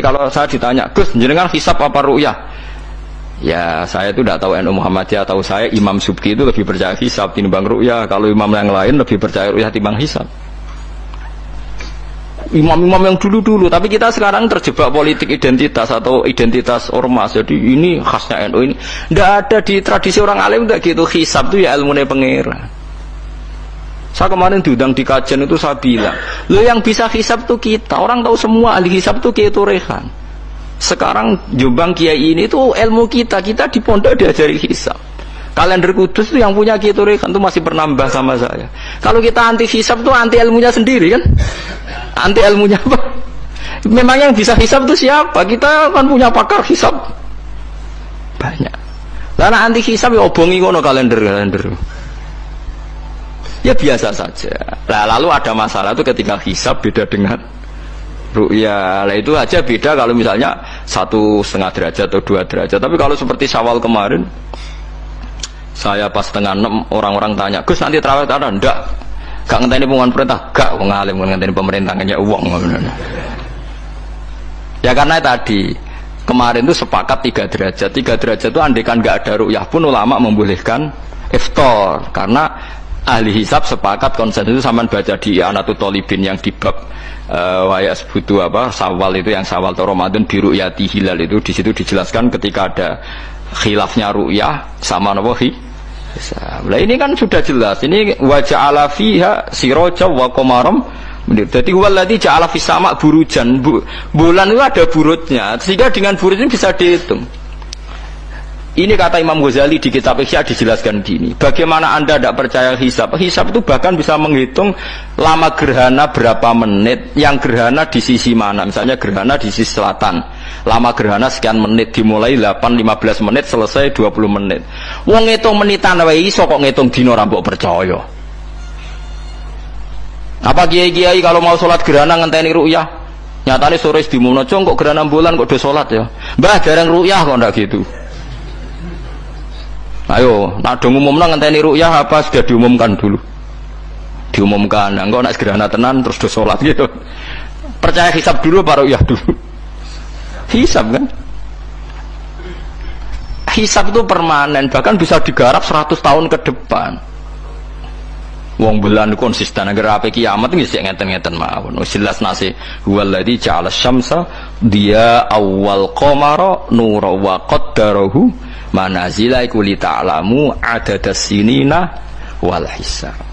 Kalau saya ditanya, Gus, jenengan hisap apa ru'yah? Ya, saya itu tidak tahu NU Muhammadiyah, tahu saya Imam Subki itu lebih percaya hisap timbang ru'yah. Kalau imam yang lain lebih percaya ru'yah timbang hisap. Imam-imam yang dulu-dulu, tapi kita sekarang terjebak politik identitas atau identitas ormas. Jadi ini khasnya NU ini. Tidak ada di tradisi orang alim tidak gitu. Hisap itu ya ilmu pengira. Saya kemarin diundang di kajian itu saya bilang, lo yang bisa hisap tuh kita. Orang tahu semua ahli hisap tuh Kiai Turehan. Sekarang Jombang Kiai ini tuh ilmu kita. Kita di pondok diajari hisap. Kalender kudus itu yang punya Kiai Turehan tuh masih pernambah sama saya. Kalau kita anti hisap tuh anti ilmunya sendiri kan? Anti ilmunya apa? Memang yang bisa hisap tuh siapa? Kita kan punya pakar hisap banyak. Karena anti hisap ya obongi kono kalender kalender. Ya biasa saja. Nah, lalu ada masalah itu ketika hisap beda dengan ru'ya. Nah, itu aja beda kalau misalnya satu setengah derajat atau dua derajat. Tapi kalau seperti syawal kemarin, saya pas setengah enam orang-orang tanya, Gus nanti terawih ada? Enggak. Gak ngenteni pengumuman perintah? Gak, wong alim pemerintah uang. Ya karena tadi kemarin itu sepakat tiga derajat. Tiga derajat itu andekan nggak ada ru'yah pun ulama membolehkan iftar karena ahli hisab sepakat konsensus sama baca di Anatu Tolibin yang di bab uh, waya sebutu apa sawal itu yang sawal atau Ramadan biru yati hilal itu di situ dijelaskan ketika ada khilafnya ru'yah sama nawahi Nah ini kan sudah jelas. Ini wajah ala fiha siroja wa komarom. Jadi waladhi ja'ala fisama burujan. Bu, bulan itu ada burutnya. Sehingga dengan burut ini bisa dihitung. Ini kata Imam Ghazali di kitab Ihya dijelaskan gini. Bagaimana Anda tidak percaya hisab? Hisab itu bahkan bisa menghitung lama gerhana berapa menit, yang gerhana di sisi mana. Misalnya gerhana di sisi selatan. Lama gerhana sekian menit dimulai 8 15 menit selesai 20 menit. Wong ngitung menitan wae iso kok ngitung dino rambut percaya. Apa kiai-kiai kalau mau sholat gerhana ngenteni ru'yah? Nyatanya sore di kok gerhana bulan kok udah sholat ya. Mbah jarang ru'yah kok ndak gitu. Ayo, nak dong umum nang ngenteni rukyah apa sudah diumumkan dulu. Diumumkan, nah, engkau nak segera tenan terus do sholat gitu. Percaya hisap dulu baru ya dulu. Hisap kan? Hisap itu permanen, bahkan bisa digarap 100 tahun ke depan. Wong bulan konsisten agar apa kiamat ini sih ngeten-ngeten mawon. Jelas nasi huwaladzi ja'ala syamsa dia awal qamara nura wa qaddarahu manazila iku li ta'lamu adadas sinina wal hisab